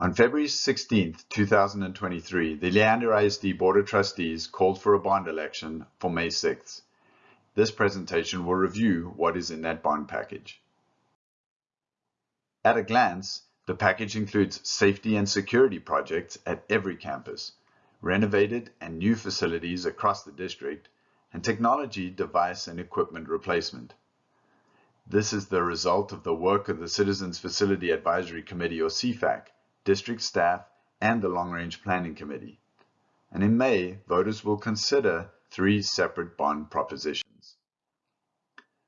On February 16, 2023, the Leander ISD Board of Trustees called for a bond election for May 6th. This presentation will review what is in that bond package. At a glance, the package includes safety and security projects at every campus, renovated and new facilities across the district, and technology, device, and equipment replacement. This is the result of the work of the Citizens Facility Advisory Committee, or CFAC, district staff, and the Long Range Planning Committee. And in May, voters will consider three separate bond propositions.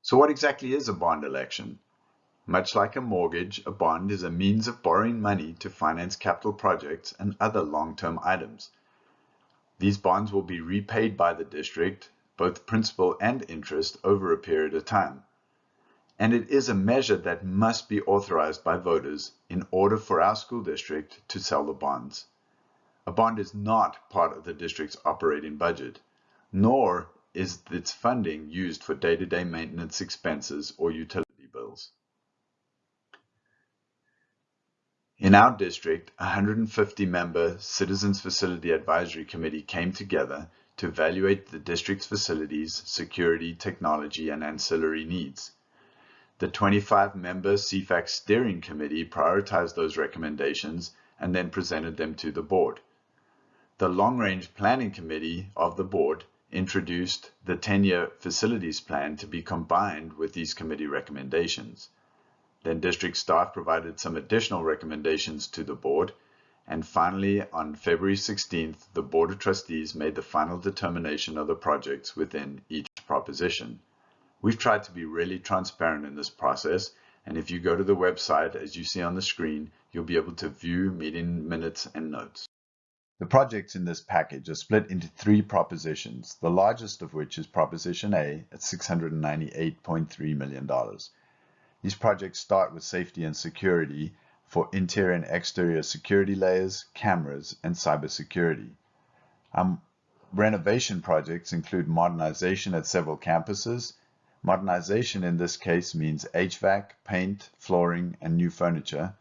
So what exactly is a bond election? Much like a mortgage, a bond is a means of borrowing money to finance capital projects and other long-term items. These bonds will be repaid by the district, both principal and interest, over a period of time and it is a measure that must be authorized by voters in order for our school district to sell the bonds. A bond is not part of the district's operating budget, nor is its funding used for day-to-day -day maintenance expenses or utility bills. In our district, a 150-member Citizens Facility Advisory Committee came together to evaluate the district's facilities, security, technology, and ancillary needs. The 25-member CFAC Steering Committee prioritized those recommendations and then presented them to the board. The Long Range Planning Committee of the board introduced the 10-year facilities plan to be combined with these committee recommendations. Then district staff provided some additional recommendations to the board. And finally, on February 16th, the Board of Trustees made the final determination of the projects within each proposition. We've tried to be really transparent in this process, and if you go to the website, as you see on the screen, you'll be able to view meeting minutes and notes. The projects in this package are split into three propositions, the largest of which is Proposition A at $698.3 million. These projects start with safety and security for interior and exterior security layers, cameras, and cybersecurity. Um, renovation projects include modernization at several campuses, Modernization in this case means HVAC, paint, flooring, and new furniture.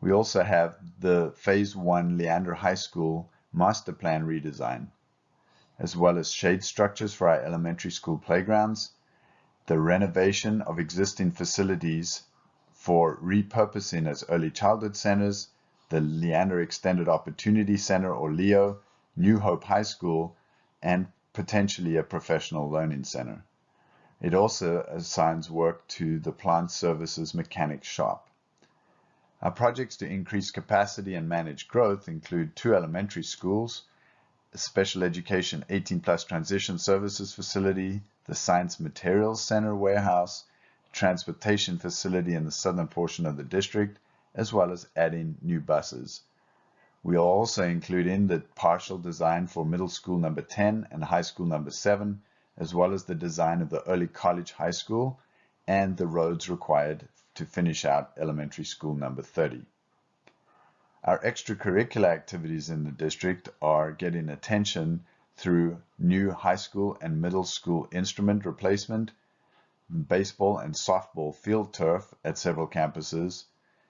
We also have the Phase 1 Leander High School Master Plan redesign, as well as shade structures for our elementary school playgrounds, the renovation of existing facilities for repurposing as early childhood centers, the Leander Extended Opportunity Center or LEO, New Hope High School, and potentially a professional learning center. It also assigns work to the plant services mechanic shop. Our projects to increase capacity and manage growth include two elementary schools, a special education 18 plus transition services facility, the science materials center warehouse, transportation facility in the southern portion of the district, as well as adding new buses. We'll also include in the partial design for middle school number 10 and high school number 7, as well as the design of the early college high school and the roads required to finish out elementary school number 30. Our extracurricular activities in the district are getting attention through new high school and middle school instrument replacement, baseball and softball field turf at several campuses,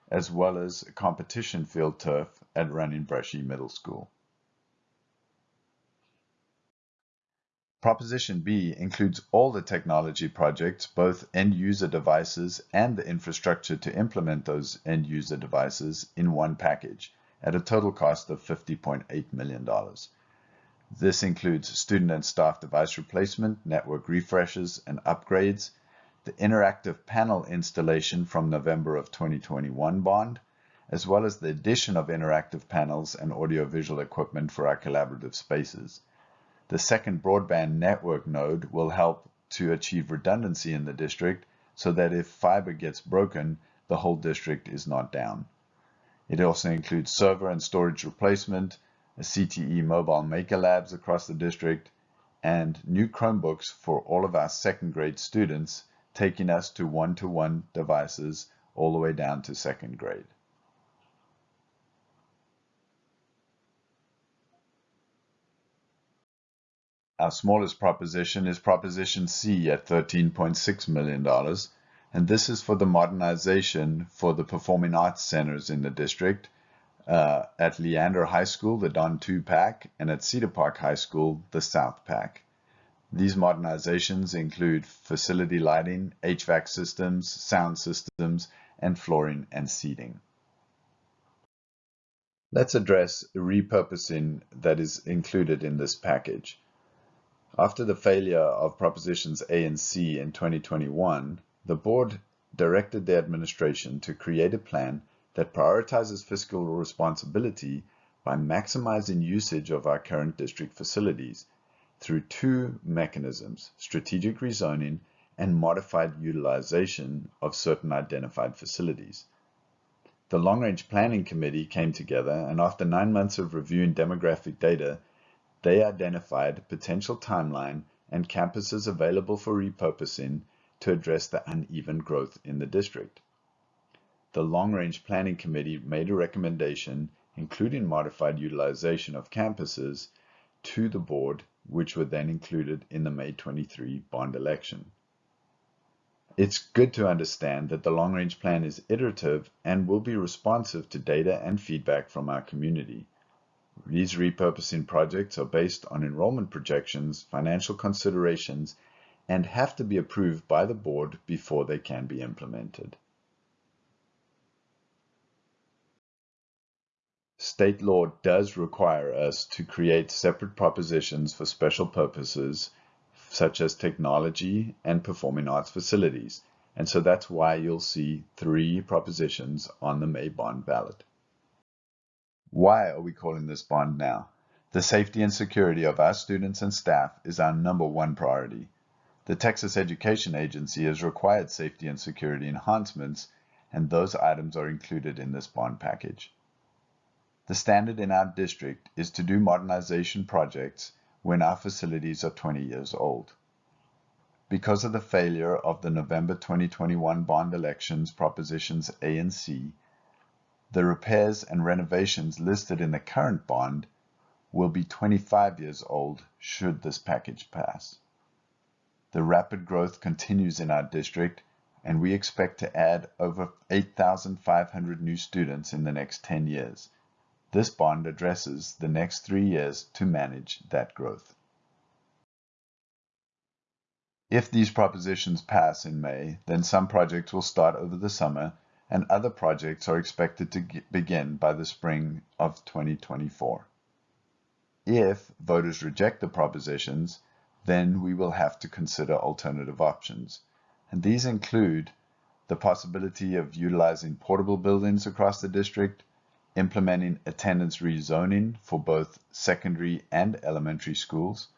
as well as competition field turf at Running Brushy Middle School. Proposition B includes all the technology projects, both end-user devices and the infrastructure to implement those end-user devices in one package at a total cost of $50.8 million. This includes student and staff device replacement, network refreshes and upgrades, the interactive panel installation from November of 2021 bond, as well as the addition of interactive panels and audiovisual equipment for our collaborative spaces. The second broadband network node will help to achieve redundancy in the district so that if fiber gets broken, the whole district is not down. It also includes server and storage replacement, a CTE mobile maker labs across the district, and new Chromebooks for all of our second grade students, taking us to one-to-one -one devices all the way down to second grade. Our smallest proposition is Proposition C at $13.6 million, and this is for the modernization for the performing arts centers in the district, uh, at Leander High School, the Don Tew PAC, and at Cedar Park High School, the South PAC. These modernizations include facility lighting, HVAC systems, sound systems, and flooring and seating. Let's address repurposing that is included in this package. After the failure of Propositions A and C in 2021, the board directed the administration to create a plan that prioritizes fiscal responsibility by maximizing usage of our current district facilities through two mechanisms, strategic rezoning and modified utilization of certain identified facilities. The Long Range Planning Committee came together and after nine months of reviewing demographic data, they identified potential timeline and campuses available for repurposing to address the uneven growth in the district. The Long Range Planning Committee made a recommendation, including modified utilization of campuses, to the board, which were then included in the May 23 bond election. It's good to understand that the long range plan is iterative and will be responsive to data and feedback from our community. These repurposing projects are based on enrollment projections, financial considerations, and have to be approved by the board before they can be implemented. State law does require us to create separate propositions for special purposes such as technology and performing arts facilities. And so that's why you'll see three propositions on the May bond ballot. Why are we calling this bond now? The safety and security of our students and staff is our number one priority. The Texas Education Agency has required safety and security enhancements, and those items are included in this bond package. The standard in our district is to do modernization projects when our facilities are 20 years old. Because of the failure of the November 2021 bond elections propositions A and C, the repairs and renovations listed in the current bond will be 25 years old should this package pass. The rapid growth continues in our district and we expect to add over 8,500 new students in the next 10 years this bond addresses the next three years to manage that growth. If these propositions pass in May, then some projects will start over the summer and other projects are expected to begin by the spring of 2024. If voters reject the propositions, then we will have to consider alternative options. And these include the possibility of utilizing portable buildings across the district, implementing attendance rezoning for both secondary and elementary schools,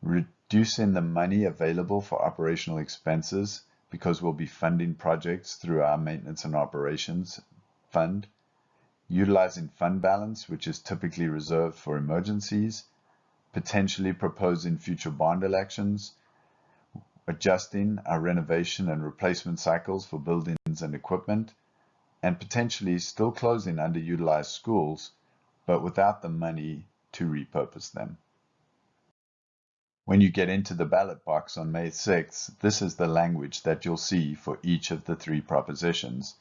reducing the money available for operational expenses because we'll be funding projects through our maintenance and operations fund, utilizing fund balance, which is typically reserved for emergencies, potentially proposing future bond elections, adjusting our renovation and replacement cycles for buildings and equipment, and potentially still closing underutilized schools, but without the money to repurpose them. When you get into the ballot box on May 6th, this is the language that you'll see for each of the three propositions.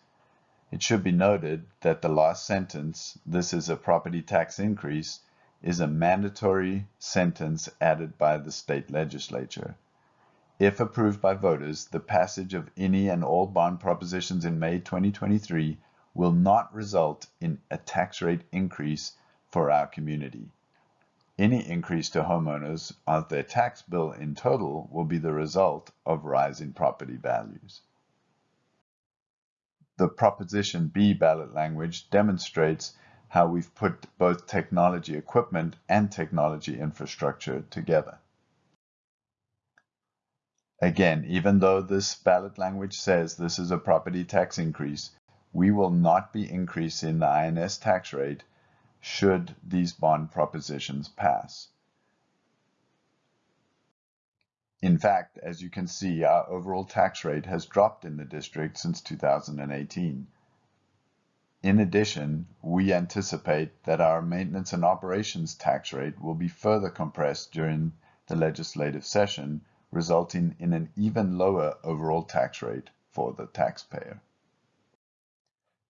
It should be noted that the last sentence, this is a property tax increase, is a mandatory sentence added by the state legislature. If approved by voters, the passage of any and all bond propositions in May 2023 will not result in a tax rate increase for our community. Any increase to homeowners of their tax bill in total will be the result of rising property values. The Proposition B ballot language demonstrates how we've put both technology equipment and technology infrastructure together. Again, even though this ballot language says this is a property tax increase, we will not be increasing the I&S tax rate should these bond propositions pass. In fact, as you can see, our overall tax rate has dropped in the district since 2018. In addition, we anticipate that our maintenance and operations tax rate will be further compressed during the legislative session resulting in an even lower overall tax rate for the taxpayer.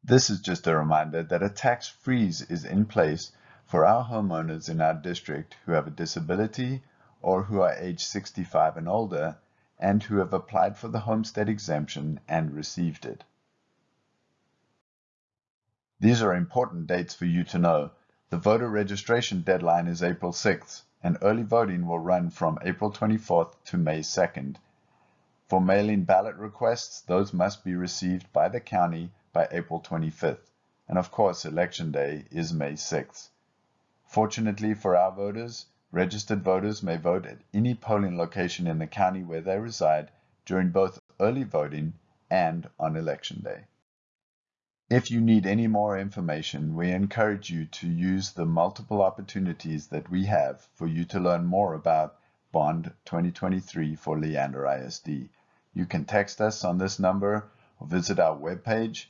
This is just a reminder that a tax freeze is in place for our homeowners in our district who have a disability or who are age 65 and older and who have applied for the homestead exemption and received it. These are important dates for you to know. The voter registration deadline is April 6th, and early voting will run from April 24th to May 2nd. For mail-in ballot requests, those must be received by the county by April 25th. And of course, election day is May 6th. Fortunately for our voters, registered voters may vote at any polling location in the county where they reside during both early voting and on election day. If you need any more information, we encourage you to use the multiple opportunities that we have for you to learn more about Bond 2023 for Leander ISD. You can text us on this number or visit our webpage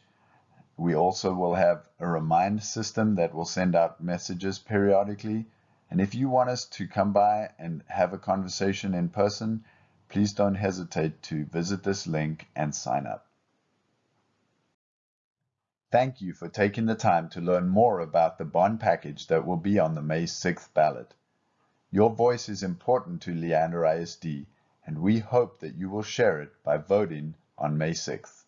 we also will have a remind system that will send out messages periodically. And if you want us to come by and have a conversation in person, please don't hesitate to visit this link and sign up. Thank you for taking the time to learn more about the bond package that will be on the May 6th ballot. Your voice is important to Leander ISD, and we hope that you will share it by voting on May 6th.